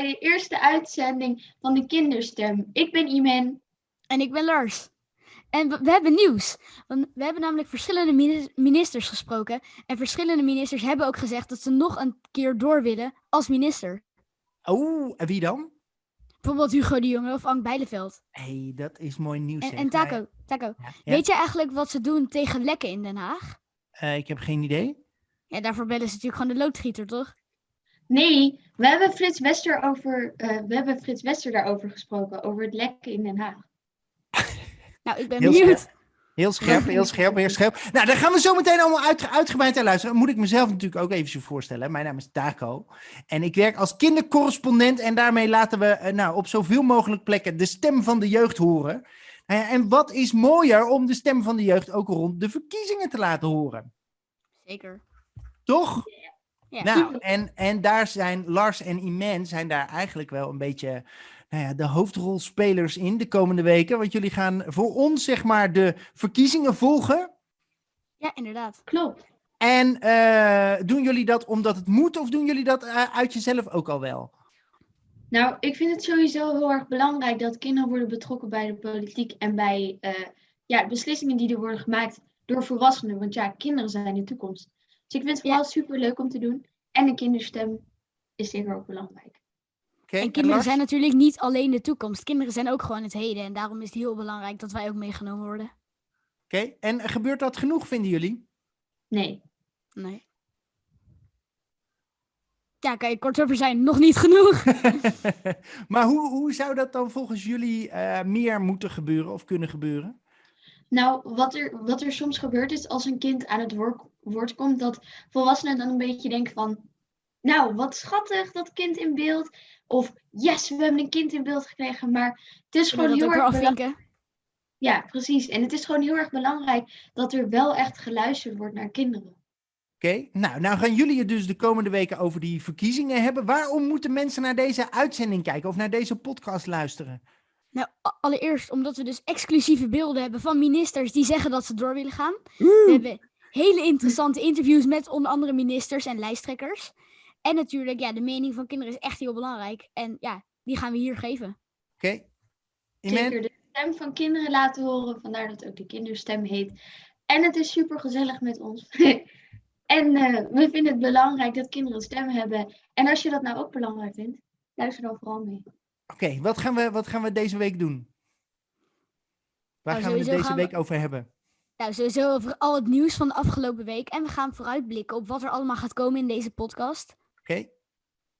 bij de eerste uitzending van de Kinderstem. Ik ben Imen. En ik ben Lars. En we, we hebben nieuws. Want we hebben namelijk verschillende mini- ministers gesproken. En verschillende ministers hebben ook gezegd dat ze nog een keer door willen als minister. Oh, en wie dan? Bijvoorbeeld Hugo de Jonge of Ank Bijleveld. Hé, hey, dat is mooi nieuws. En, zeg. en Taco, Taco. Ja, ja. Weet je eigenlijk wat ze doen tegen lekken in Den Haag? Eh, ik heb geen idee. Ja, daarvoor bellen ze natuurlijk gewoon de loodgieter, toch? Nee, we hebben Frits Wester over, eh, we hebben Frits Wester daarover gesproken, over het lekken in Den Haag. Nou, ik ben Heel benieuwd. Heel scherp, heel scherp, heel scherp. Nou, daar gaan we zo meteen allemaal uit, uitgebreid naar luisteren. Moet ik mezelf natuurlijk ook even zo voorstellen. Mijn naam is Taco. En ik werk als kindercorrespondent. En daarmee laten we eh, nou, op zoveel mogelijk plekken de stem van de jeugd horen. Nou ja, en wat is mooier om de stem van de jeugd ook rond de verkiezingen te laten horen? Zeker. Toch? Ja. Nou, en, en daar zijn Lars en Iman zijn daar eigenlijk wel een beetje nou ja, de hoofdrolspelers in de komende weken. Want jullie gaan voor ons, zeg maar, de verkiezingen volgen. Ja, inderdaad. Klopt. En eh, doen jullie dat omdat het moet of doen jullie dat eh, uit jezelf ook al wel? Nou, ik vind het sowieso heel erg belangrijk dat kinderen worden betrokken bij de politiek en bij eh, ja, beslissingen die er worden gemaakt door volwassenen. Want ja, kinderen zijn de toekomst. Dus ik vind het vooral super leuk om te doen. En een kinderstem is zeker ook belangrijk. Oké, En kinderen zijn natuurlijk niet alleen de toekomst. Kinderen zijn ook gewoon het heden. En daarom is het heel belangrijk dat wij ook meegenomen worden. Oké, en gebeurt dat genoeg, vinden jullie? Nee. Nee. Ja, kan je kort over zijn. Nog niet genoeg. maar hoe, hoe zou dat dan volgens jullie eh, meer moeten gebeuren of kunnen gebeuren? Nou, wat er, wat er soms gebeurt is als een kind aan het woord, woord komt, dat volwassenen dan een beetje denken van, nou, wat schattig, dat kind in beeld. Of, yes, we hebben een kind in beeld gekregen. Maar het is gewoon heel erg belangrijk. Ja, precies. En het is gewoon heel erg belangrijk dat er wel echt geluisterd wordt naar kinderen. Oké, nou, nou gaan jullie het dus de komende weken over die verkiezingen hebben. Waarom moeten mensen naar deze uitzending kijken of naar deze podcast luisteren? Nou, allereerst omdat we dus exclusieve beelden hebben van ministers die zeggen dat ze door willen gaan. We hebben hele interessante interviews met onder andere ministers en lijsttrekkers. En natuurlijk, ja, de mening van kinderen is echt heel belangrijk. En ja, die gaan we hier geven. Oké. Iman? Zeker de stem van kinderen laten horen, vandaar dat ook de kinderstem heet. En het is super gezellig met ons. en eh, we vinden het belangrijk dat kinderen een stem hebben. En als je dat nou ook belangrijk vindt, luister dan vooral mee. Oké, wat, gaan we, wat gaan we deze week doen? Waar Nou, gaan we het deze gaan we- week over hebben? Nou, sowieso over al het nieuws van de afgelopen week. En we gaan vooruitblikken op wat er allemaal gaat komen in deze podcast. Oké,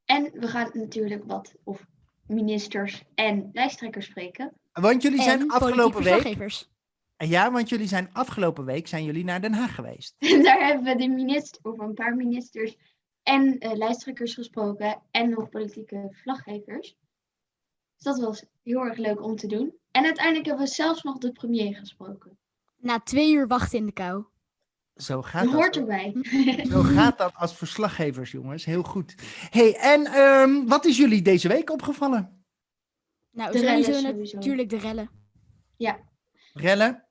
En we gaan natuurlijk wat of ministers en lijsttrekkers spreken. want jullie en zijn afgelopen week... verslaggevers. Ja, want jullie zijn afgelopen week zijn jullie naar Den Haag geweest. En daar hebben we de minister, of een paar ministers en eh, lijsttrekkers gesproken. En nog politieke verslaggevers. Dus dat was heel erg leuk om te doen. En uiteindelijk hebben we zelfs nog de premier gesproken. Na twee uur wachten in de kou. Zo gaat Dat dat. hoort erbij. Zo gaat dat als verslaggevers, jongens. Heel goed. hey, en ehm, wat is jullie deze week opgevallen? Nou, De rellen sowieso. natuurlijk de rellen. Rellen?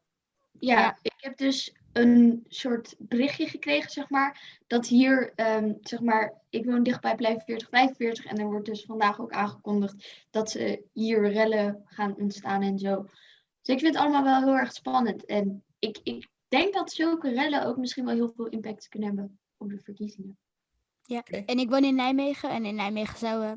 Ja, Ja. ik heb dus een soort berichtje gekregen, zeg maar. Dat hier, ehm, zeg maar, ik woon dichtbij Blijf 4045. En er wordt dus vandaag ook aangekondigd dat ze hier rellen gaan ontstaan en zo. Dus ik vind het allemaal wel heel erg spannend. En ik, ik denk dat zulke rellen ook misschien wel heel veel impact kunnen hebben op de verkiezingen. Ja, en ik woon in Nijmegen. En in Nijmegen zou eh,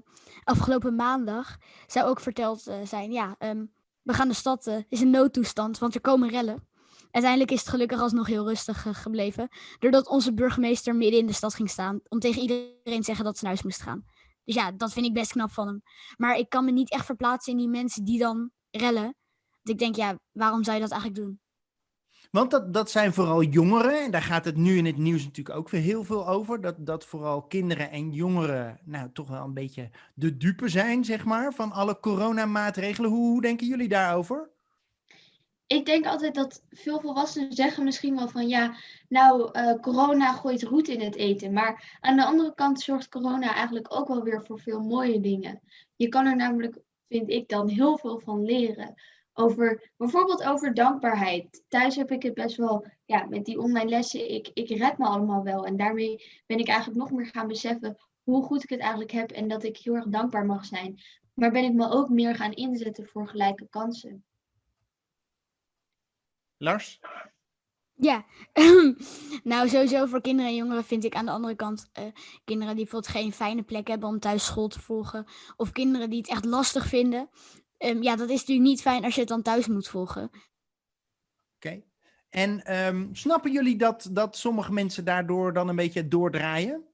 afgelopen maandag zou ook verteld eh, zijn, ja, ehm, we gaan de stad, eh, is een noodtoestand, want er komen rellen. Uiteindelijk is het gelukkig alsnog heel rustig eh, gebleven. Doordat onze burgemeester midden in de stad ging staan. Om tegen iedereen te zeggen dat ze naar huis moest gaan. Dus ja, dat vind ik best knap van hem. Maar ik kan me niet echt verplaatsen in die mensen die dan rellen. Want ik denk, ja, waarom zou je dat eigenlijk doen? Want dat, dat zijn vooral jongeren. En daar gaat het nu in het nieuws natuurlijk ook weer heel veel over. Dat, dat vooral kinderen en jongeren nou toch wel een beetje de dupe zijn, zeg maar, van alle coronamaatregelen. Hoe, hoe denken jullie daarover? Ik denk altijd dat veel volwassenen zeggen misschien wel van ja, nou, eh, corona gooit roet in het eten. Maar aan de andere kant zorgt corona eigenlijk ook wel weer voor veel mooie dingen. Je kan er namelijk, vind ik dan, heel veel van leren. over, bijvoorbeeld over dankbaarheid. Thuis heb ik het best wel, ja, met die online lessen, ik, ik red me allemaal wel. En daarmee ben ik eigenlijk nog meer gaan beseffen hoe goed ik het eigenlijk heb en dat ik heel erg dankbaar mag zijn. Maar ben ik me ook meer gaan inzetten voor gelijke kansen. Lars? Ja, nou sowieso voor kinderen en jongeren vind ik aan de andere kant eh, kinderen die bijvoorbeeld geen fijne plek hebben om thuis school te volgen. Of kinderen die het echt lastig vinden. Ehm, ja, dat is natuurlijk niet fijn als je het dan thuis moet volgen. Oké. En ehm, snappen jullie dat, dat sommige mensen daardoor dan een beetje doordraaien?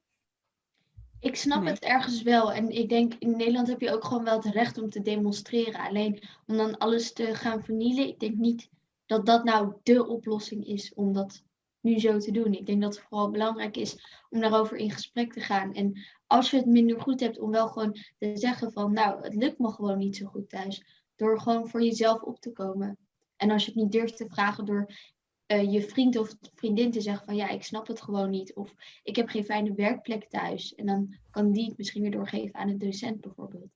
Ik snap Nee. het ergens wel. En ik denk, in Nederland heb je ook gewoon wel het recht om te demonstreren. Alleen om dan alles te gaan vernielen, ik denk niet dat dat nou de oplossing is om dat nu zo te doen. Ik denk dat het vooral belangrijk is om daarover in gesprek te gaan. En als je het minder goed hebt, om wel gewoon te zeggen van, nou, het lukt me gewoon niet zo goed thuis. Door gewoon voor jezelf op te komen. En als je het niet durft te vragen door eh, je vriend of vriendin te zeggen van, ja, ik snap het gewoon niet. Of ik heb geen fijne werkplek thuis. En dan kan die het misschien weer doorgeven aan een docent bijvoorbeeld.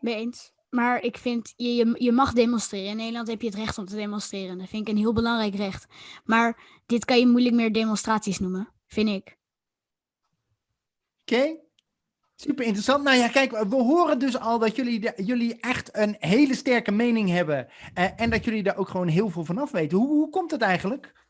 Mee eens. Maar ik vind, je, je, mag demonstreren. In Nederland heb je het recht om te demonstreren. Dat vind ik een heel belangrijk recht. Maar dit kan je moeilijk meer demonstraties noemen, vind ik. Oké. Super interessant. Nou ja, kijk, we horen dus al dat jullie, de- jullie echt een hele sterke mening hebben. eh, en dat jullie daar ook gewoon heel veel van af weten. Hoe, hoe komt het eigenlijk?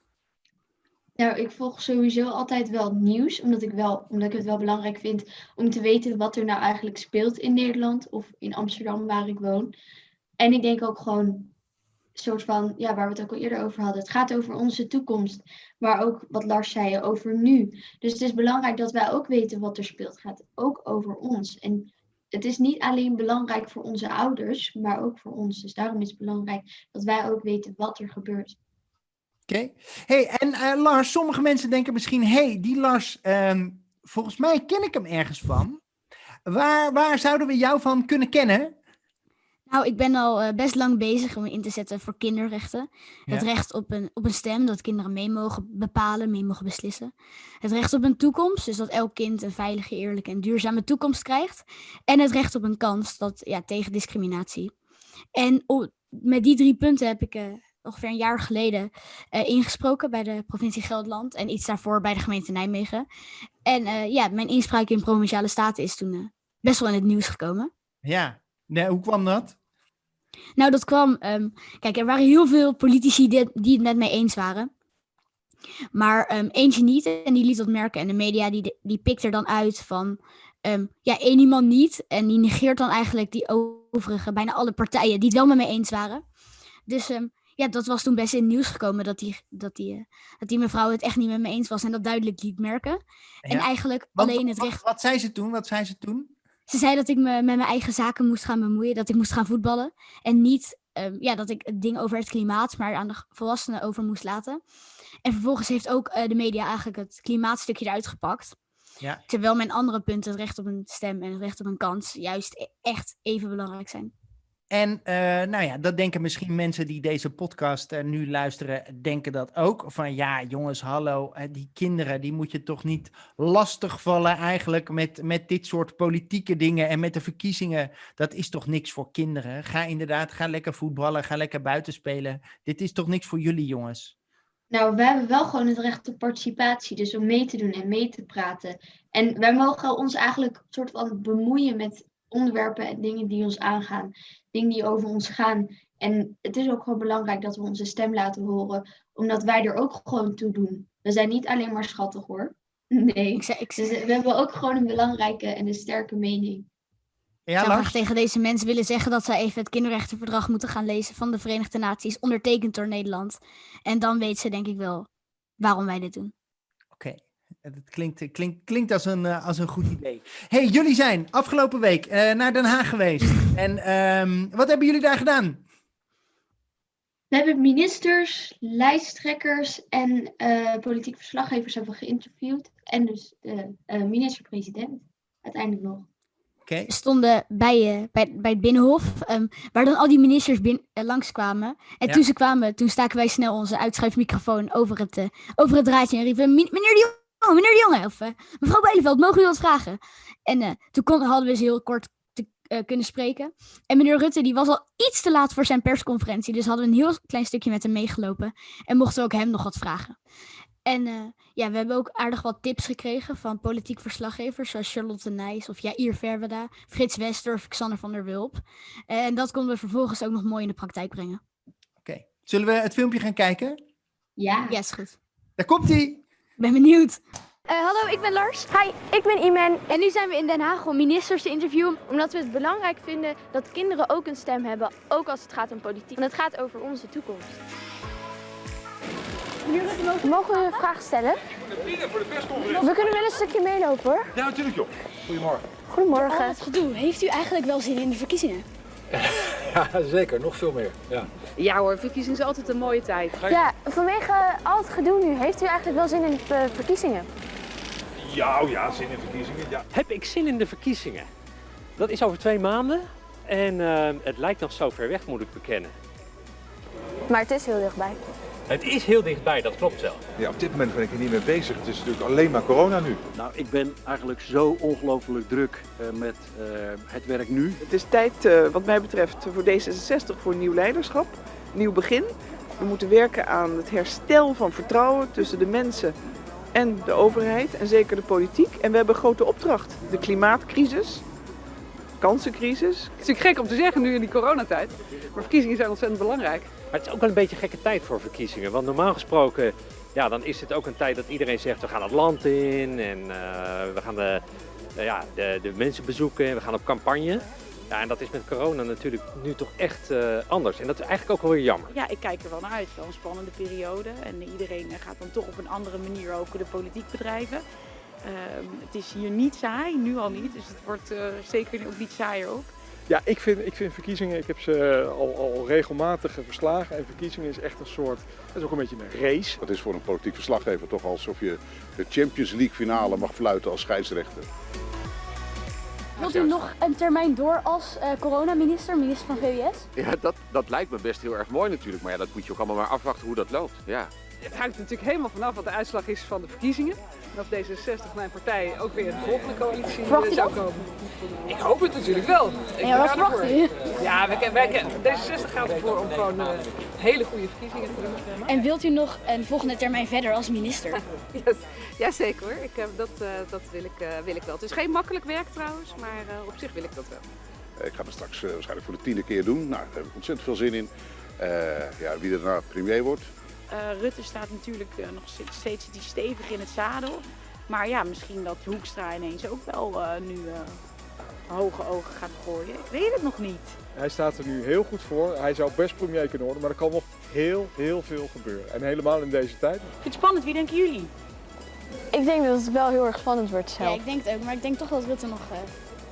Nou, ik volg sowieso altijd wel nieuws, omdat ik, wel, omdat ik het wel belangrijk vind om te weten wat er nou eigenlijk speelt in Nederland of in Amsterdam, waar ik woon. En ik denk ook gewoon, soort van, ja, waar we het ook al eerder over hadden. Het gaat over onze toekomst, maar ook wat Lars zei, over nu. Dus het is belangrijk dat wij ook weten wat er speelt. Het gaat ook over ons. En het is niet alleen belangrijk voor onze ouders, maar ook voor ons. Dus daarom is het belangrijk dat wij ook weten wat er gebeurt. Oké. Hey, en eh, Lars, sommige mensen denken misschien, hey, die Lars, ehm, volgens mij ken ik hem ergens van. Waar, waar zouden we jou van kunnen kennen? Nou, ik ben al eh, best lang bezig om me in te zetten voor kinderrechten. Het recht op een, op een stem, dat kinderen mee mogen bepalen, mee mogen beslissen. Het recht op een toekomst, dus dat elk kind een veilige, eerlijke en duurzame toekomst krijgt. En het recht op een kans dat, ja, tegen discriminatie. En met die drie punten heb ik eh, ongeveer een jaar geleden eh, ingesproken bij de provincie Gelderland. En iets daarvoor bij de gemeente Nijmegen. En eh, ja, mijn inspraak in Provinciale Staten is toen eh, best wel in het nieuws gekomen. Ja, nee, hoe kwam dat? Nou, dat kwam. ehm, kijk, er waren heel veel politici die, die het met mij eens waren. Maar ehm, eentje niet en die liet dat merken. En de media die, die pikt er dan uit van. ehm, ja, één iemand niet. En die negeert dan eigenlijk die overige, bijna alle partijen die het wel met mij eens waren. Dus ehm, ja, dat was toen best in het nieuws gekomen dat die, dat, die, eh, dat die mevrouw het echt niet met me eens was en dat duidelijk liet merken. En eigenlijk Want alleen het recht. Wat, zei ze toen? Wat zei ze toen? Ze zei dat ik me met mijn eigen zaken moest gaan bemoeien, dat ik moest gaan voetballen. En niet ehm, ja, dat ik het ding over het klimaat, maar aan de volwassenen over moest laten. En vervolgens heeft ook eh, de media eigenlijk het klimaatstukje eruit gepakt. Ja. Terwijl mijn andere punten, het recht op een stem en het recht op een kans, juist e- echt even belangrijk zijn. En eh, nou ja, dat denken misschien mensen die deze podcast eh, nu luisteren, denken dat ook. Van ja, jongens, hallo, eh, die kinderen, die moet je toch niet lastigvallen eigenlijk met, met dit soort politieke dingen en met de verkiezingen. Dat is toch niks voor kinderen? Ga inderdaad, ga lekker voetballen, ga lekker buiten spelen. Dit is toch niks voor jullie, jongens? Nou, wij hebben wel gewoon het recht op participatie, dus om mee te doen en mee te praten. En wij mogen ons eigenlijk soort van bemoeien met onderwerpen en dingen die ons aangaan, dingen die over ons gaan. En het is ook gewoon belangrijk dat we onze stem laten horen, omdat wij er ook gewoon toe doen. We zijn niet alleen maar schattig hoor. Nee. Ik, zei, ik Dus zou we hebben ook gewoon een belangrijke en een sterke mening. Ja, graag Lars? tegen deze mensen willen zeggen dat zij even het kinderrechtenverdrag moeten gaan lezen van de Verenigde Naties, ondertekend door Nederland. En dan weet ze denk ik wel waarom wij dit doen. Het klinkt, klinkt, klinkt als, een, eh, als een goed idee. hey, jullie zijn afgelopen week eh, naar Den Haag geweest. En ehm, wat hebben jullie daar gedaan? We hebben ministers, lijsttrekkers en eh politieke verslaggevers hebben we geïnterviewd. En dus de eh, minister-president uiteindelijk nog. Oké, We stonden bij, eh, bij, bij het Binnenhof, ehm, waar dan al die ministers bin, eh, langskwamen. En Ja. toen ze kwamen, toen staken wij snel onze uitschuifmicrofoon over het, eh, over het draadje en riepen, "Mi- meneer de Jonge, meneer de Jonge, of eh, mevrouw Bijleveld, mogen u wat vragen? En eh, toen kon, hadden we ze heel kort te, eh, kunnen spreken. En meneer Rutte die was al iets te laat voor zijn persconferentie. Dus hadden we een heel klein stukje met hem meegelopen. En mochten we ook hem nog wat vragen. En eh, ja, we hebben ook aardig wat tips gekregen van politiek verslaggevers. Zoals Charlotte Nijs of Jair Verweda, Frits Wester of Xander van der Wulp. En dat konden we vervolgens ook nog mooi in de praktijk brengen. Oké, zullen we het filmpje gaan kijken? Ja. Ja, is goed. Daar komt hij. Ik ben benieuwd. Eh, hallo, ik ben Lars. Hi, ik ben Iman. En nu zijn we in Den Haag om ministers te interviewen. Omdat we het belangrijk vinden dat kinderen ook een stem hebben. Ook als het gaat om politiek. Want het gaat over onze toekomst. Mogen we een vraag stellen? voor de persconferentie. We kunnen wel een stukje meelopen hoor. Ja, natuurlijk joh. Goedemorgen. Goedemorgen. Wat gedoe. Heeft u eigenlijk wel zin in de verkiezingen? Ja, zeker. Nog veel meer. Ja. Ja hoor, verkiezingen is altijd een mooie tijd. Ja, vanwege al het gedoe nu, heeft u eigenlijk wel zin in de verkiezingen? Ja, oh ja, zin in verkiezingen. Ja. Heb ik zin in de verkiezingen? Dat is over twee maanden en eh, het lijkt nog zo ver weg, moet ik bekennen. Maar het is heel dichtbij. Het is heel dichtbij, dat klopt wel. ja, op dit moment ben ik er niet mee bezig. Het is natuurlijk alleen maar corona nu. Nou, ik ben eigenlijk zo ongelooflijk druk eh, met eh, het werk nu. Het is tijd, eh, wat mij betreft, voor D66 voor nieuw leiderschap, nieuw begin. We moeten werken aan het herstel van vertrouwen tussen de mensen en de overheid en zeker de politiek. En we hebben een grote opdracht. De klimaatcrisis, kansencrisis. Het is natuurlijk gek om te zeggen nu in die coronatijd, maar verkiezingen zijn ontzettend belangrijk. Maar het is ook wel een beetje een gekke tijd voor verkiezingen. Want normaal gesproken, ja, dan is het ook een tijd dat iedereen zegt we gaan het land in en eh, we gaan de, eh, ja, de, de mensen bezoeken en we gaan op campagne. Ja, en dat is met corona natuurlijk nu toch echt eh, anders. En dat is eigenlijk ook wel weer jammer. Ja, ik kijk er wel naar uit. Wel een spannende periode. En iedereen gaat dan toch op een andere manier ook de politiek bedrijven. Ehm, het is hier niet saai, nu al niet. Dus het wordt eh, zeker ook niet saaier ook. Ja, ik vind, ik vind verkiezingen, ik heb ze al, al regelmatig verslagen. En verkiezingen is echt een soort, het is ook een beetje een race. Dat is voor een politiek verslaggever toch alsof je de Champions League finale mag fluiten als scheidsrechter. Wilt u nog een termijn door als eh, coronaminister, minister van VWS? Ja, dat, dat lijkt me best heel erg mooi natuurlijk. Maar ja, dat moet je ook allemaal maar afwachten hoe dat loopt. Ja. Het hangt natuurlijk helemaal vanaf wat de uitslag is van de verkiezingen. En of D66, mijn partij, ook weer in de volgende coalitie eh, Verwacht zou dat? komen. Ik hoop het natuurlijk wel. Ik Ja, wat verwacht? Ja, wij, wij, D66 gaat ervoor om gewoon eh, hele goede verkiezingen te doen. En wilt u nog een volgende termijn verder als minister? Ja, ja zeker hoor. Ik, heb dat eh, dat wil, ik, eh, wil ik wel. Het is geen makkelijk werk trouwens, maar eh, op zich wil ik dat wel. Ik ga dat straks eh, waarschijnlijk voor de tiende keer doen. Nou, daar heb ik ontzettend veel zin in. Eh, ja, wie er daarna premier wordt. Eh, Rutte staat natuurlijk eh, nog steeds, steeds die stevig in het zadel. Maar ja, misschien dat Hoekstra ineens ook wel eh, nu eh, hoge ogen gaat gooien. Ik weet het nog niet. Hij staat er nu heel goed voor. Hij zou best premier kunnen worden, maar er kan nog heel, heel veel gebeuren. En helemaal in deze tijd. Ik vind het spannend. Wie denken jullie? Ik denk dat het wel heel erg spannend wordt Ja, zelf. ik denk het ook, maar ik denk toch dat Rutte nog eh,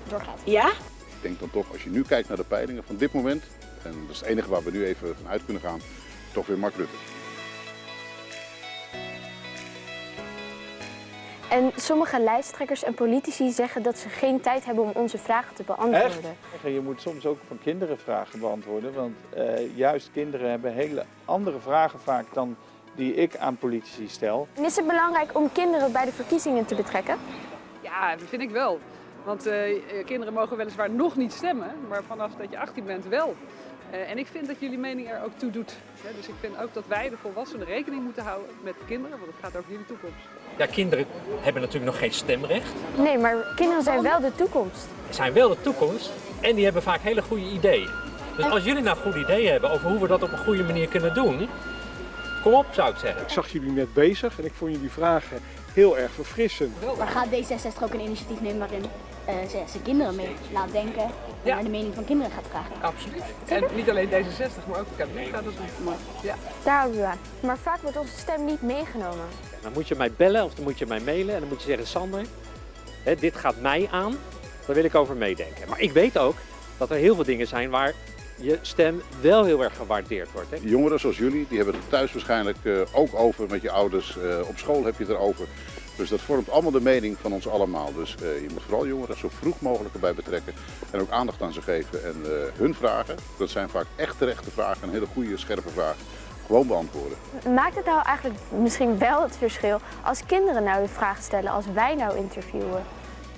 doorgaat. Ja? Ik denk dan toch, als je nu kijkt naar de peilingen van dit moment. En dat is het enige waar we nu even van uit kunnen gaan. Toch weer Mark Rutte. En sommige lijsttrekkers en politici zeggen dat ze geen tijd hebben om onze vragen te beantwoorden. Je moet soms ook van kinderen vragen beantwoorden. Want eh, juist kinderen hebben hele andere vragen vaak dan die ik aan politici stel. En is het belangrijk om kinderen bij de verkiezingen te betrekken? Ja, dat vind ik wel. Want eh, eh, kinderen mogen weliswaar nog niet stemmen, maar vanaf dat je 18 bent wel. Eh, en ik vind dat jullie mening er ook toe doet. Hè, dus ik vind ook dat wij, de volwassenen, rekening moeten houden met de kinderen, want het gaat over jullie toekomst. Ja, kinderen hebben natuurlijk nog geen stemrecht. Nee, maar kinderen zijn wel de toekomst. zijn wel de toekomst en die hebben vaak hele goede ideeën. Dus als jullie nou goede ideeën hebben over hoe we dat op een goede manier kunnen doen, kom op zou ik zeggen. Ik zag jullie net bezig en ik vond jullie vragen heel erg verfrissend. Maar gaat D66 ook een initiatief nemen waarin eh, ze, ze kinderen mee laat denken en Ja. naar de mening van kinderen gaat vragen? Absoluut. En niet alleen D66, maar ook de kabinet gaat dat doen. Maar, ja. Daar houden we aan. Maar vaak wordt onze stem niet meegenomen. Dan moet je mij bellen of dan moet je mij mailen en dan moet je zeggen, Sander, hè, dit gaat mij aan, daar wil ik over meedenken. Maar ik weet ook dat er heel veel dingen zijn waar je stem wel heel erg gewaardeerd wordt. Hè. Jongeren zoals jullie, die hebben het thuis waarschijnlijk eh, ook over met je ouders. Eh, op school heb je het erover. Dus dat vormt allemaal de mening van ons allemaal. Dus eh, je moet vooral jongeren zo vroeg mogelijk erbij betrekken. En ook aandacht aan ze geven. En eh, hun vragen, dat zijn vaak echt terechte vragen. En hele goede, scherpe vragen. Gewoon beantwoorden. Maakt het nou eigenlijk misschien wel het verschil als kinderen nou de vraag stellen als wij nou interviewen?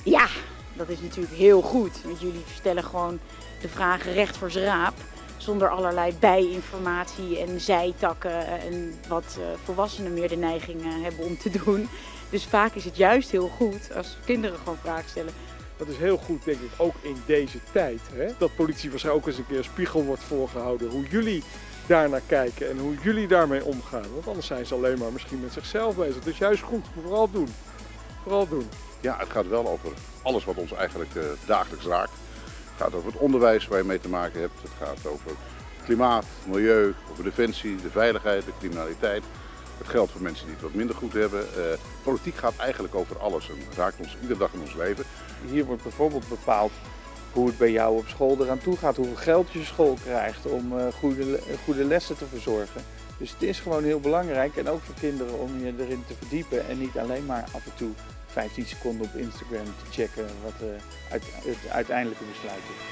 Ja, dat is natuurlijk heel goed. Want jullie stellen gewoon de vragen recht voor z'n raap. Zonder allerlei bijinformatie en zijtakken en wat uh, volwassenen meer de neiging uh, hebben om te doen. Dus vaak is het juist heel goed als kinderen gewoon vragen stellen. Dat is heel goed, denk ik, ook in deze tijd. Hè? Dat politie waarschijnlijk ook eens een keer een spiegel wordt voorgehouden. Hoe jullie daarnaar kijken en hoe jullie daarmee omgaan. Want anders zijn ze alleen maar misschien met zichzelf bezig. Dus juist goed, vooral doen. Vooral doen. Ja, het gaat wel over alles wat ons eigenlijk uh, dagelijks raakt. Het gaat over het onderwijs waar je mee te maken hebt. Het gaat over klimaat, milieu, over defensie, de veiligheid, de criminaliteit. Het geldt voor mensen die het wat minder goed hebben. Uh, politiek gaat eigenlijk over alles en raakt ons iedere dag in ons leven. Hier wordt bijvoorbeeld bepaald hoe het bij jou op school eraan toe gaat, hoeveel geld je school krijgt om uh, goede, goede lessen te verzorgen. Dus het is gewoon heel belangrijk en ook voor kinderen om je erin te verdiepen en niet alleen maar af en toe 15 seconden op Instagram te checken wat uh, uit, het uiteindelijke besluit is.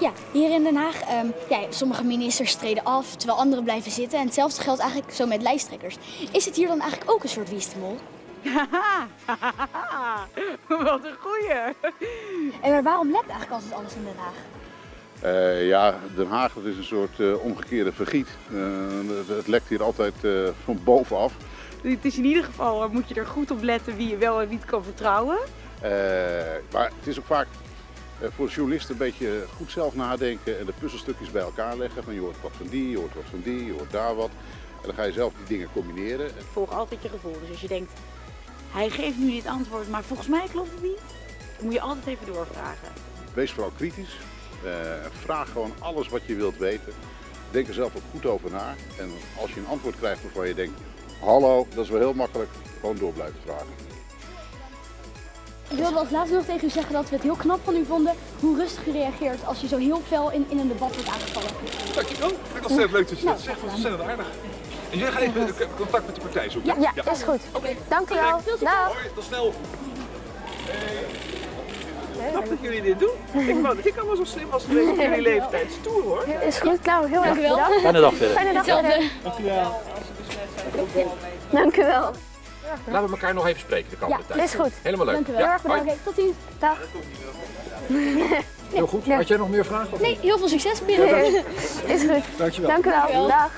Ja, hier in Den Haag, um, ja, sommige ministers treden af, terwijl anderen blijven zitten. En hetzelfde geldt eigenlijk zo met lijsttrekkers. Is het hier dan eigenlijk ook een soort wiestemol? Wat een goeie! En maar waarom lekt eigenlijk altijd alles in Den Haag? Uh, ja, Den Haag dat is een soort uh, omgekeerde vergiet. Uh, het lekt hier altijd van bovenaf. Het is in ieder geval, moet je er goed op letten wie je wel en niet kan vertrouwen. maar het is ook vaak voor journalisten een beetje goed zelf nadenken en de puzzelstukjes bij elkaar leggen. Van je hoort wat van die, je hoort wat van die, je hoort daar wat. En dan ga je zelf die dingen combineren. Volg altijd je gevoel. Dus als je denkt, hij geeft nu dit antwoord, maar volgens mij klopt het niet. Dan moet je altijd even doorvragen. Wees vooral kritisch. Uh, vraag gewoon alles wat je wilt weten. Denk er zelf ook goed over na. En als je een antwoord krijgt waarvan je denkt, hallo, dat is wel heel makkelijk, gewoon door blijven vragen. Ik wilde als laatste nog tegen u zeggen dat we het heel knap van u vonden hoe rustig u reageert als je zo heel fel in, in een debat wordt aangevallen. Dankjewel, vind ik ontzettend leuk dat je dat zegt, ontzettend aardig. En jij gaat even contact met de partij zoeken? Ja, ja, is goed. Oké, okay. dank u wel. Dag. Hoi, tot snel. Knap dat jullie dit doen. Ik wou dat ik allemaal zo slim was geweest in jullie leeftijd. Stoer hoor. Is goed, Klauw. Heel erg bedankt. Fijne dag verder. Fijne dag verder. Dank u wel. Dank u wel. Laten we elkaar nog even spreken de komende ja, tijd. is goed. Helemaal leuk. Dank u wel. Ja, heel erg bedankt. Tot ziens. Dag. Heel goed. Had jij nog meer vragen? Of nee, heel veel succes binnen. Ja, is goed. Dankjewel. Dank u wel. Dankjewel. Dag.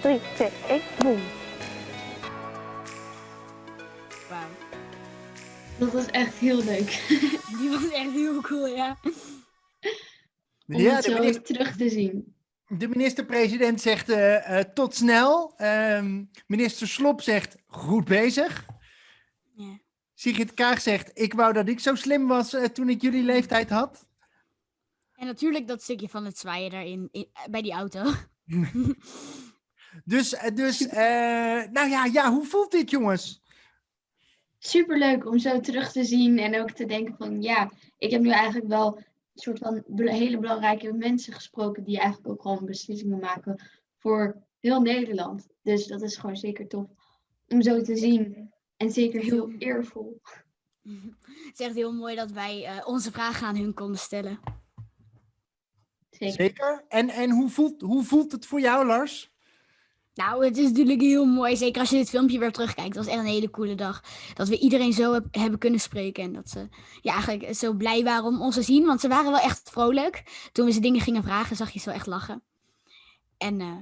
Drie, twee, één, boom. Wauw. Dat was echt heel leuk. Die was echt heel cool, ja. Om Ja, het zo minister- terug te zien. De minister-president zegt eh, eh, tot snel. Ehm, minister Slop zegt goed bezig. Ja. Sigrid Kaag zegt ik wou dat ik zo slim was eh, toen ik jullie leeftijd had. En natuurlijk dat stukje van het zwaaien daarin, in- bij die auto. Dus, dus eh, nou ja, ja, hoe voelt dit jongens? Superleuk om zo terug te zien en ook te denken van ja, ik heb nu eigenlijk wel een soort van hele belangrijke mensen gesproken die eigenlijk ook gewoon beslissingen maken voor heel Nederland. Dus dat is gewoon zeker tof om zo te zien. En zeker heel eervol. Het is echt heel mooi dat wij eh, onze vragen aan hun konden stellen. Zeker. Zeker. En, en hoe, voelt, hoe voelt het voor jou, Lars? Nou, het is natuurlijk heel mooi. Zeker als je dit filmpje weer terugkijkt. Het was echt een hele coole dag. Dat we iedereen zo heb- hebben kunnen spreken. En dat ze ja, eigenlijk zo blij waren om ons te zien. Want ze waren wel echt vrolijk. Toen we ze dingen gingen vragen, zag je ze wel echt lachen. En eh,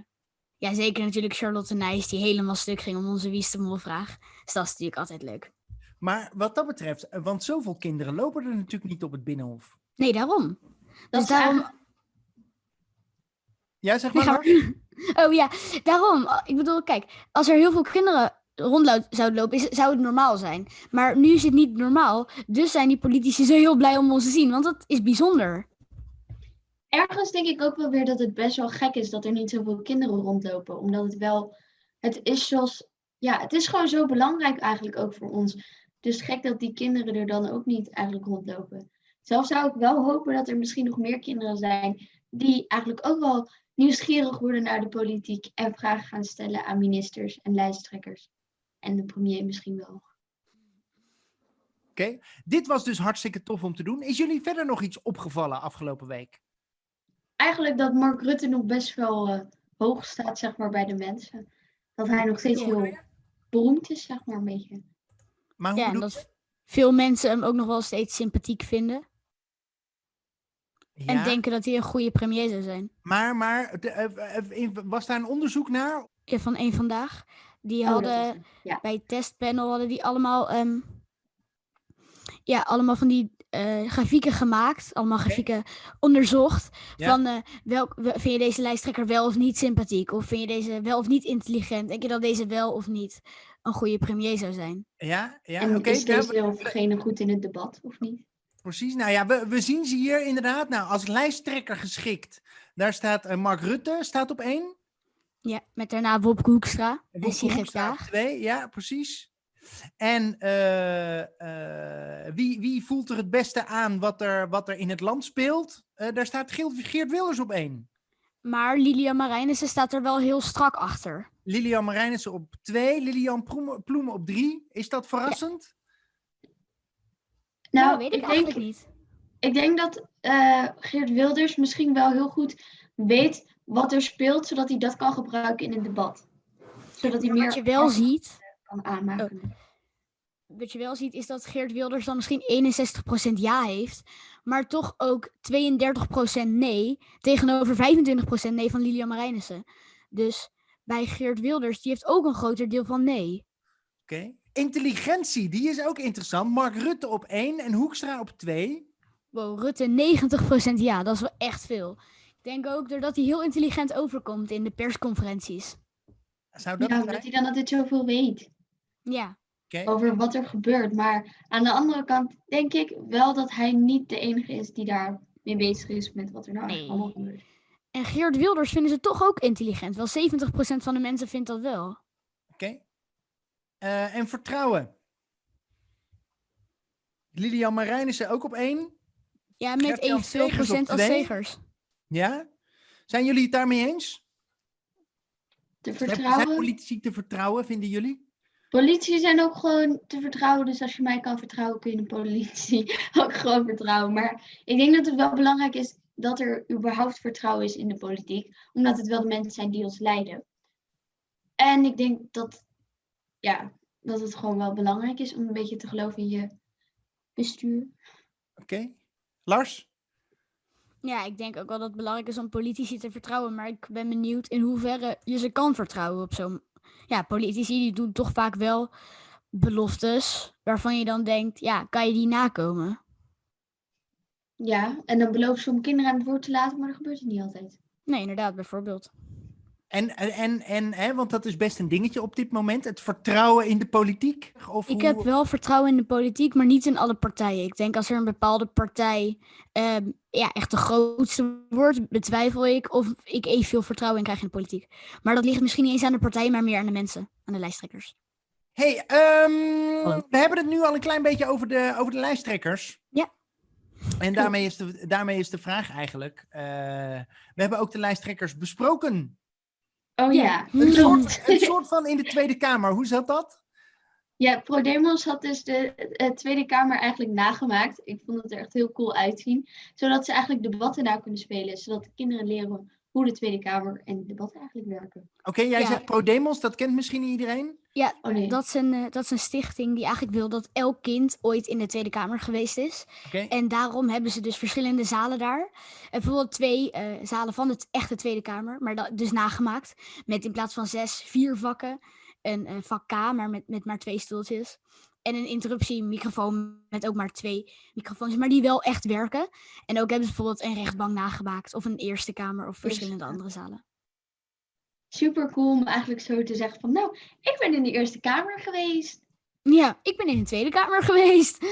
ja, zeker natuurlijk Charlotte Nijs, die helemaal stuk ging om onze Wie is de Mol vraag. Dus dat is natuurlijk altijd leuk. Maar wat dat betreft, eh, want zoveel kinderen lopen er natuurlijk niet op het Binnenhof. Nee, daarom. Dat Dus is daarom, eigenlijk- Ja, zeg maar. Oh ja, daarom. Ik bedoel, kijk, als er heel veel kinderen rond zouden lopen, is, zou het normaal zijn. Maar nu is het niet normaal. Dus zijn die politici zo heel blij om ons te zien. Want dat is bijzonder. Ergens denk ik ook wel weer dat het best wel gek is dat er niet zoveel kinderen rondlopen. Omdat het wel, het is zoals, ja, het is gewoon zo belangrijk eigenlijk ook voor ons. Dus gek dat die kinderen er dan ook niet eigenlijk rondlopen. Zelf zou ik wel hopen dat er misschien nog meer kinderen zijn die eigenlijk ook wel nieuwsgierig worden naar de politiek en vragen gaan stellen aan ministers en lijsttrekkers. En de premier misschien wel. Oké, dit was dus hartstikke tof om te doen. Is jullie verder nog iets opgevallen afgelopen week? Eigenlijk dat Mark Rutte nog best wel eh, hoog staat, zeg maar, bij de mensen. Dat hij nog steeds heel beroemd is, zeg maar, een beetje. Maar ja, en dat veel mensen hem ook nog wel steeds sympathiek vinden. En Ja. denken dat hij een goede premier zou zijn. Maar, maar de- eh, eh, in- was daar een onderzoek naar? Ja, van één vandaag. Die Oh, hadden ja. bij het testpanel hadden die allemaal, ehm, ja, allemaal van die eh, grafieken gemaakt. Allemaal grafieken onderzocht. Ja. Van eh, welk, wel- vind je deze lijsttrekker wel of niet sympathiek? Of vind je deze wel of niet intelligent? Denk je dat deze wel of niet een goede premier zou zijn? Ja, ja en oké. is nou, deze of degene goed in het debat, of niet? Precies, nou ja, we, we zien ze hier inderdaad. Nou, als lijsttrekker geschikt. Daar staat eh, Mark Rutte, staat op één. Ja, met daarna Wopke Hoekstra en Wopke Sigrid Hoekstra op Kaag. twee, ja, precies. En eh, eh, wie, wie voelt er het beste aan wat er, wat er in het land speelt? Daar staat Geert, Wilders op één. Maar Lilian Marijnissen staat er wel heel strak achter. Lilian Marijnissen op twee, Lilian Ploemen, Ploemen op drie. Is dat verrassend? Nou, Nou, weet ik denk, eigenlijk niet. Ik denk dat eh, Geert Wilders misschien wel heel goed weet wat er speelt, zodat hij dat kan gebruiken in een debat. Zodat hij meer Wat je wel ziet, kan aanmaken. wat je wel ziet, is dat Geert Wilders dan misschien 61% ja heeft, maar toch ook 32% nee tegenover 25% nee van Lilian Marijnissen. Dus bij Geert Wilders, die heeft ook een groter deel van nee. Oké. Intelligentie, die is ook interessant. Mark Rutte op één en Hoekstra op twee. Wow, Rutte 90% ja, dat is wel echt veel. Ik denk ook doordat hij heel intelligent overkomt in de persconferenties. Zou Ja, dat het omdat zijn? hij dan altijd zoveel weet Ja. Oké. over wat er gebeurt. Maar aan de andere kant denk ik wel dat hij niet de enige is die daar mee bezig is met wat er nou allemaal gebeurt. En Geert Wilders vinden ze toch ook intelligent. Wel 70% van de mensen vindt dat wel. Eh, en vertrouwen. Lilian Marijnissen ook op één. Ja, met evenveel procent als zegers. Ja? Zijn jullie het daarmee eens? Te Zijn- Zijn vertrouwen. politici te vertrouwen, vinden jullie? Politici zijn ook gewoon te vertrouwen. Dus als je mij kan vertrouwen, kun je de politie ook gewoon vertrouwen. Maar ik denk dat het wel belangrijk is dat er überhaupt vertrouwen is in de politiek. Omdat het wel de mensen zijn die ons leiden. En ik denk dat, ja, dat het gewoon wel belangrijk is om een beetje te geloven in je bestuur. Oké. Lars? Ja, ik denk ook wel dat het belangrijk is om politici te vertrouwen. Maar ik ben benieuwd in hoeverre je ze kan vertrouwen op zo'n... Ja, politici die doen toch vaak wel beloftes waarvan je dan denkt, ja, kan je die nakomen? Ja, en dan beloven ze om kinderen aan het woord te laten, maar dat gebeurt het niet altijd. Nee, inderdaad, bijvoorbeeld. En, en, en, en hè, want dat is best een dingetje op dit moment. Het vertrouwen in de politiek. Of Ik hoe- heb wel vertrouwen in de politiek, maar niet in alle partijen. Ik denk als er een bepaalde partij ehm, ja, echt de grootste wordt, betwijfel ik of ik evenveel vertrouwen in krijg in de politiek. Maar dat ligt misschien niet eens aan de partij, maar meer aan de mensen, aan de lijsttrekkers. hey, ehm, we hebben het nu al een klein beetje over de, over de lijsttrekkers. Ja. En daarmee is de, daarmee is de vraag eigenlijk. eh, we hebben ook de lijsttrekkers besproken. Oh ja, Een soort, klopt. een soort van in de Tweede Kamer. Hoe zat dat? Ja, ProDemos had dus de eh, Tweede Kamer eigenlijk nagemaakt. Ik vond het er echt heel cool uitzien. Zodat ze eigenlijk debatten nou kunnen spelen. Zodat de kinderen leren hoe de Tweede Kamer en debatten eigenlijk werken. Oké, jij Ja. zegt ProDemos, dat kent misschien iedereen. Ja, Oh nee. dat, is een, eh, dat is een stichting die eigenlijk wil dat elk kind ooit in de Tweede Kamer geweest is. Oké. En daarom hebben ze dus verschillende zalen daar. En bijvoorbeeld twee eh, zalen van de echte Tweede Kamer, maar dat, dus nagemaakt. Met in plaats van zes, vier vakken. Een, eh, vak K, maar met, met maar twee stoeltjes. En een interruptiemicrofoon met ook maar twee microfoons, maar die wel echt werken. En ook hebben ze bijvoorbeeld een rechtbank nagemaakt, of een Eerste Kamer, of verschillende andere zalen. Super cool om eigenlijk zo te zeggen van... Nou, ik ben in de Eerste Kamer geweest. Ja, ik ben in de Tweede Kamer geweest.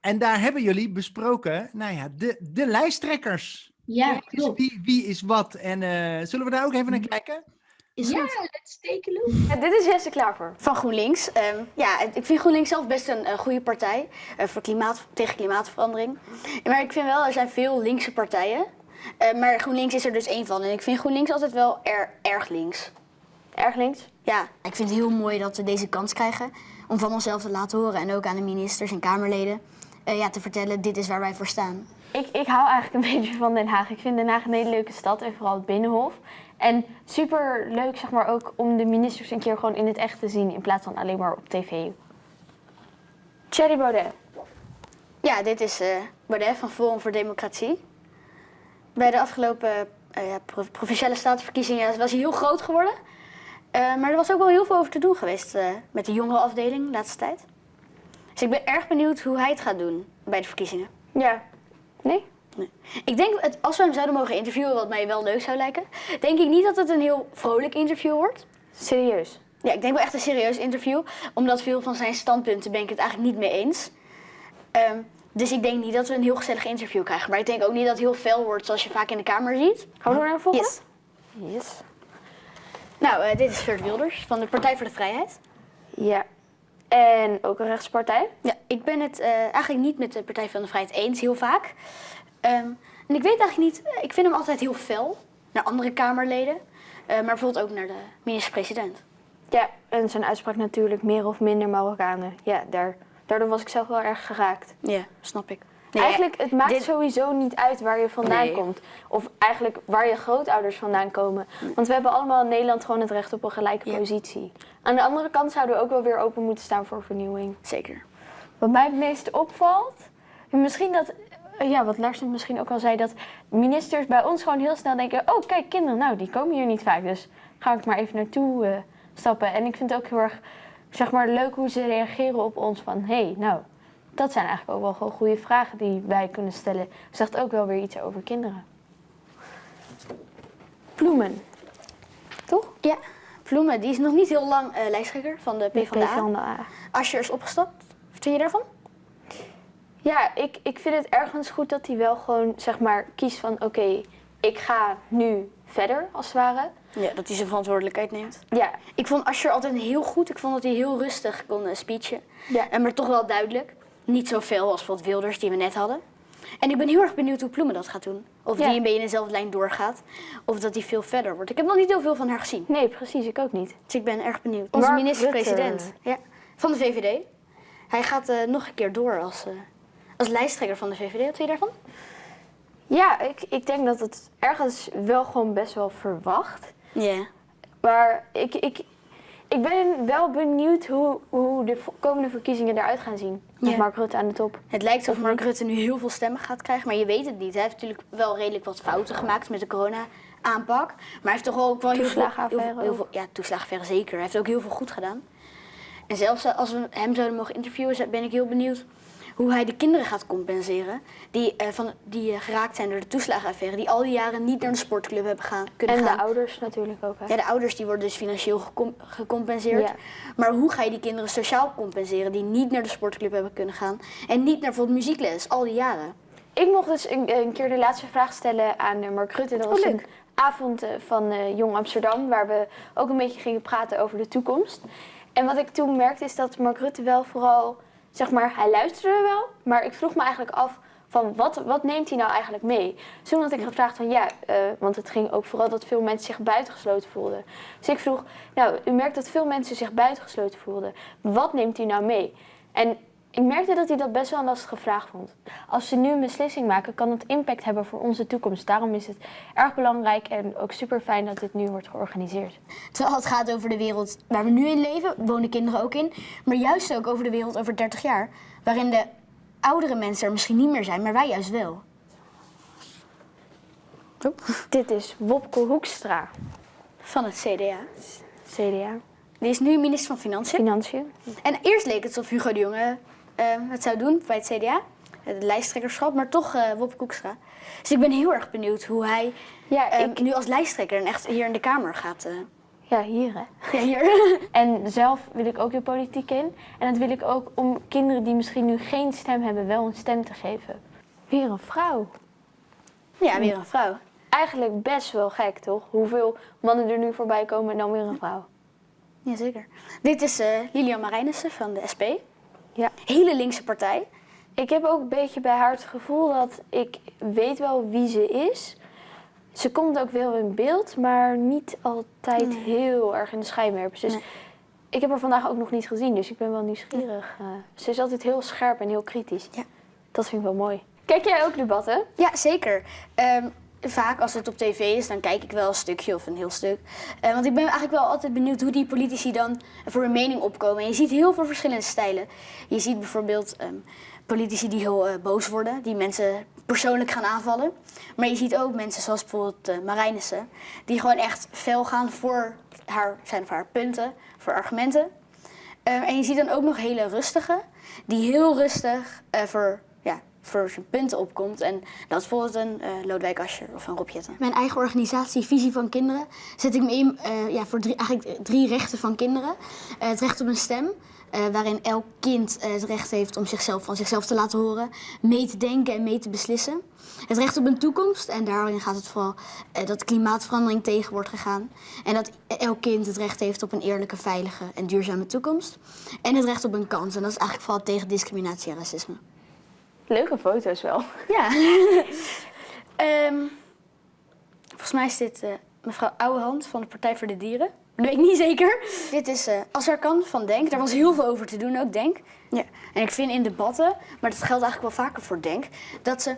En daar hebben jullie besproken, nou ja, de, de lijsttrekkers. Ja, Dus klopt. wie, wie is wat? En eh, zullen we daar ook even naar kijken? Is ja, goed. let's take a look. Ja, dit is Jesse Klaver van GroenLinks. Ehm, ja, ik vind GroenLinks zelf best een, goede partij eh, voor klimaat, tegen klimaatverandering. Maar ik vind wel, er zijn veel linkse partijen. Eh, maar GroenLinks is er dus één van. En ik vind GroenLinks altijd wel er, erg links. Erg links? Ja, ik vind het heel mooi dat we deze kans krijgen om van onszelf te laten horen en ook aan de ministers en Kamerleden eh, ja, te vertellen, dit is waar wij voor staan. Ik, ik hou eigenlijk een beetje van Den Haag. Ik vind Den Haag een hele leuke stad en vooral het Binnenhof. En super leuk zeg maar ook om de ministers een keer gewoon in het echt te zien in plaats van alleen maar op tv. Thierry Baudet. Ja, dit is eh Baudet van Forum voor Democratie. Bij de afgelopen ja, pro- provinciale statenverkiezingen was hij heel groot geworden. Eh, maar er was ook wel heel veel over te doen geweest met de jongerenafdeling de laatste tijd. Dus ik ben erg benieuwd hoe hij het gaat doen bij de verkiezingen. Ja. Nee? Nee. Ik denk, het, als we hem zouden mogen interviewen, wat mij wel leuk zou lijken, denk ik niet dat het een heel vrolijk interview wordt. Serieus? Ja, ik denk wel echt een serieus interview. Omdat veel van zijn standpunten ben ik het eigenlijk niet mee eens. Ehm, dus ik denk niet dat we een heel gezellig interview krijgen. Maar ik denk ook niet dat het heel fel wordt zoals je vaak in de Kamer ziet. Gaan we door naar de volgende? Yes. Yes. Nou, eh, dit is Geert Wilders van de Partij voor de Vrijheid. Ja. En ook een rechtspartij? Ja, ik ben het eh, eigenlijk niet met de Partij van de Vrijheid eens, heel vaak. Ehm, en ik weet eigenlijk niet, eh, ik vind hem altijd heel fel naar andere Kamerleden. eh, maar bijvoorbeeld ook naar de minister-president. Ja, en zijn uitspraak natuurlijk meer of minder Marokkanen. Ja, daar, daardoor was ik zelf wel erg geraakt. Ja, snap ik. eigenlijk, het maakt dit- sowieso niet uit waar je vandaan Nee. komt. Of eigenlijk waar je grootouders vandaan komen. Want we hebben allemaal in Nederland gewoon het recht op een gelijke positie. Aan de andere kant zouden we ook wel weer open moeten staan voor vernieuwing. Zeker. Wat mij het meest opvalt, misschien dat, ja, wat Lars misschien ook al zei, dat ministers bij ons gewoon heel snel denken: oh, kijk, kinderen, nou, die komen hier niet vaak, dus ga ik maar even naartoe eh, stappen. En ik vind het ook heel erg, zeg maar, leuk hoe ze reageren op ons van: hé, hey, nou, dat zijn eigenlijk ook wel gewoon goede vragen die wij kunnen stellen. Zegt ook wel weer iets over kinderen. Bloemen. Toch? Ja, Ploemen, die is nog niet heel lang eh, lijsttrekker van de PvdA. PvdA. Asscher is opgestapt. Wat vind je daarvan? Ja, ik, ik vind het ergens goed dat hij wel gewoon, zeg maar, kiest van... oké, ik ga nu verder, als het ware. Ja, dat hij zijn verantwoordelijkheid neemt. Ja. Ik vond Asscher altijd heel goed. Ik vond dat hij heel rustig kon uh, speechen. Ja. En maar toch wel duidelijk. Niet zo veel als bijvoorbeeld Wilders, die we net hadden. En ik ben heel erg benieuwd hoe Ploemen dat gaat doen. Of Ja. die een beetje in dezelfde lijn doorgaat. Of dat hij veel verder wordt. Ik heb nog niet heel veel van haar gezien. Nee, precies. Ik ook niet. Dus ik ben erg benieuwd. Onze minister-president. Ja, van de VVD. Hij gaat eh, nog een keer door als, eh, als lijsttrekker van de VVD. Wat vind je daarvan? Ja, ik, ik denk dat het ergens wel gewoon best wel verwacht. Ja. Maar ik, ik, ik ben wel benieuwd hoe, hoe de komende verkiezingen eruit gaan zien. Met. Mark Rutte aan de top. Het lijkt alsof Of Mark? Rutte nu heel veel stemmen gaat krijgen, maar je weet het niet. Hij heeft natuurlijk wel redelijk wat fouten gemaakt met de corona-aanpak. Maar hij heeft toch ook wel heel veel, heel, veel- heel veel... Ja, toeslagenaffaire zeker. Hij heeft ook heel veel goed gedaan. En zelfs eh, als we hem zouden mogen interviewen, ben ik heel benieuwd hoe hij de kinderen gaat compenseren. Die, eh, van, die eh, geraakt zijn door de toeslagenaffaire. Die al die jaren niet naar de sportclub hebben gaan, kunnen En gaan. de ouders natuurlijk ook. Hè? Ja, de ouders die worden dus financieel gecom- gecompenseerd. Ja. Maar hoe ga je die kinderen sociaal compenseren die niet naar de sportclub hebben kunnen gaan en niet naar bijvoorbeeld muziekles al die jaren? Ik mocht dus een, een keer de laatste vraag stellen aan eh, Mark Rutte. Dat was Oh, leuk. een avond van Jong Amsterdam, waar we ook een beetje gingen praten over de toekomst. En wat ik toen merkte is dat Mark Rutte wel vooral, zeg maar, hij luisterde wel, maar ik vroeg me eigenlijk af van wat, wat neemt hij nou eigenlijk mee? Toen had ik gevraagd van ja, eh, want het ging ook vooral dat veel mensen zich buitengesloten voelden. Dus ik vroeg, nou, u merkt dat veel mensen zich buitengesloten voelden. Wat neemt u nou mee? En ik merkte dat hij dat best wel een lastige vraag vond. Als ze nu een beslissing maken, kan het impact hebben voor onze toekomst. Daarom is het erg belangrijk en ook super fijn dat dit nu wordt georganiseerd. Terwijl het gaat over de wereld waar we nu in leven, wonen kinderen ook in. Maar juist ook over de wereld over 30 jaar. Waarin de oudere mensen er misschien niet meer zijn, maar wij juist wel. Dit is Wopke Hoekstra. Van het CDA. CDA. Die is nu minister van Financiën. Financiën. En eerst leek het alsof Hugo de Jonge het zou doen bij het CDA. Het lijsttrekkerschap, maar toch eh Wopke Hoekstra. Dus ik ben heel erg benieuwd hoe hij Ja, eh, ik- nu als lijsttrekker en echt hier in de Kamer gaat. eh. Ja, hier hè. Ja, hier. En zelf wil ik ook de politiek in. En dat wil ik ook om kinderen die misschien nu geen stem hebben, wel een stem te geven. Weer een vrouw. Ja, weer een vrouw. Eigenlijk best wel gek, toch? Hoeveel mannen er nu voorbij komen en dan weer een vrouw. Jazeker. Dit is eh, Lilian Marijnissen van de SP. Ja. Hele linkse partij. Ik heb ook een beetje bij haar het gevoel dat ik weet wel wie ze is. Ze komt ook wel in beeld, maar niet altijd heel erg in de schijnwerpers. Dus Nee. ik heb haar vandaag ook nog niet gezien, dus ik ben wel nieuwsgierig. Eh, ze is altijd heel scherp en heel kritisch. Ja. Dat vind ik wel mooi. Kijk jij ook debatten? Ja, zeker. Ehm, vaak als het op tv is, dan kijk ik wel een stukje of een heel stuk. Eh, want ik ben eigenlijk wel altijd benieuwd hoe die politici dan voor een mening opkomen. En je ziet heel veel verschillende stijlen. Je ziet bijvoorbeeld ehm, politici die heel eh, boos worden, die mensen persoonlijk gaan aanvallen. Maar je ziet ook mensen zoals bijvoorbeeld uh, Marijnissen, die gewoon echt fel gaan voor haar, zijn voor haar punten, voor argumenten. Ehm, en je ziet dan ook nog hele rustige, die heel rustig voor voor zijn punten opkomt. En dat is bijvoorbeeld een uh, of een Rob. Mijn eigen organisatie, Visie van Kinderen, zet ik me in uh, ja, voor drie, eigenlijk drie rechten van kinderen. Uh, het recht op een stem, waarin elk kind het recht heeft om zichzelf van zichzelf te laten horen, mee te denken en mee te beslissen. Het recht op een toekomst, en daarin gaat het vooral dat klimaatverandering tegen wordt gegaan. En dat elk kind het recht heeft op een eerlijke, veilige en duurzame toekomst. En het recht op een kans, en dat is eigenlijk vooral tegen discriminatie en racisme. Leuke foto's wel. Ja. um, volgens mij is dit uh, mevrouw Ouwehand van de Partij voor de Dieren. Dat weet ik niet zeker. Dit is uh, Als er kan van Denk. Daar was heel veel over te doen ook, Denk. Ja. En ik vind in debatten, maar dat geldt eigenlijk wel vaker voor Denk, dat ze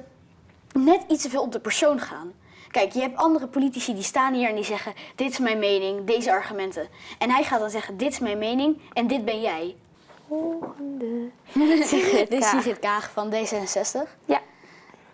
net iets te veel op de persoon gaan. Kijk, je hebt andere politici die staan hier en die zeggen: Dit is mijn mening, deze argumenten. En hij gaat dan zeggen: Dit is mijn mening en dit ben jij volgende. Sigrid Dit is Sigrid Kaag van D66. Ja.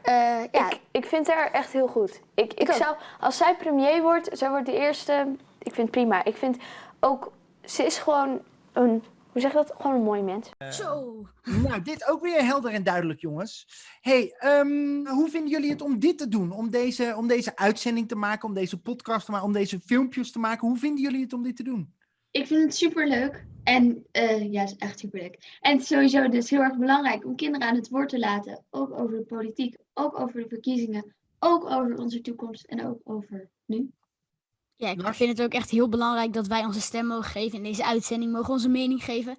Uh, ja. Ik, ik vind haar echt heel goed. Ik, ik, zou, als zij premier wordt, zij wordt de eerste. Ik vind het prima. Ik vind ook, ze is gewoon een, hoe zeg je dat? Gewoon een mooi mens. Uh, Zo. Nou, dit ook weer helder en duidelijk, jongens. hey, um, hoe vinden jullie het om dit te doen? Om deze, om deze uitzending te maken, om deze podcast te maken, om deze filmpjes te maken? Hoe vinden jullie het om dit te doen? Ik vind het super leuk. En uh, ja, het is echt super leuk. En het is sowieso dus heel erg belangrijk om kinderen aan het woord te laten. Ook over de politiek, ook over de verkiezingen, ook over onze toekomst en ook over nu. Ja, ik vind het ook echt heel belangrijk dat wij onze stem mogen geven. In deze uitzending mogen onze mening geven.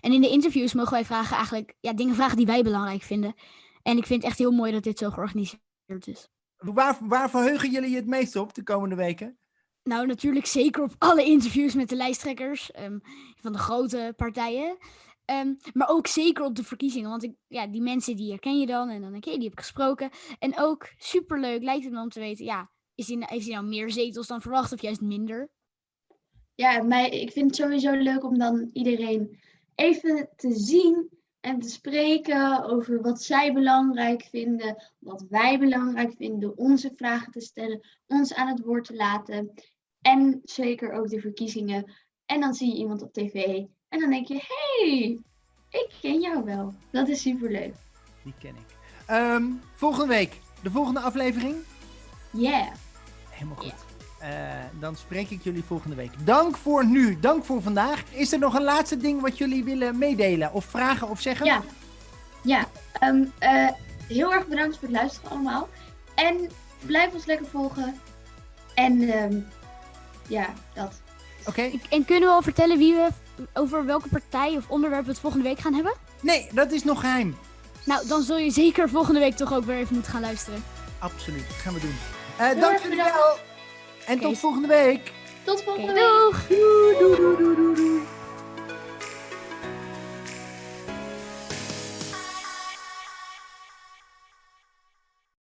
En in de interviews mogen wij vragen eigenlijk ja, dingen vragen die wij belangrijk vinden. En ik vind het echt heel mooi dat dit zo georganiseerd is. Waar, waar verheugen jullie je het meest op de komende weken? Nou, natuurlijk zeker op alle interviews met de lijsttrekkers um, van de grote partijen. Um, maar ook zeker op de verkiezingen. Want ik, ja, die mensen die herken je dan. En dan denk je, die heb ik gesproken. En ook superleuk lijkt het me om te weten, ja, is die, heeft hij nou meer zetels dan verwacht of juist minder? Ja, mij, ik vind het sowieso leuk om dan iedereen even te zien en te spreken over wat zij belangrijk vinden, wat wij belangrijk vinden, onze vragen te stellen, ons aan het woord te laten. En zeker ook de verkiezingen. En dan zie je iemand op tv en dan denk je, hey, ik ken jou wel. Dat is superleuk. Die ken ik. Um, volgende week, de volgende aflevering? Yeah. Helemaal goed. Uh, dan spreek ik jullie volgende week. Dank voor nu, dank voor vandaag. Is er nog een laatste ding wat jullie willen meedelen of vragen of zeggen? Ja, ja. Um, uh, heel erg bedankt voor het luisteren allemaal. En blijf ons lekker volgen. En um, ja, dat. Oké. Okay. En kunnen we al vertellen wie we over welke partij of onderwerp we het volgende week gaan hebben? Nee, dat is nog geheim. Nou, dan zul je zeker volgende week toch ook weer even moeten gaan luisteren. Absoluut, dat gaan we doen. Uh, dank jullie wel. En okay. tot volgende week. Tot volgende okay, week. Doeg. Doei, doei, doei, doei, doei.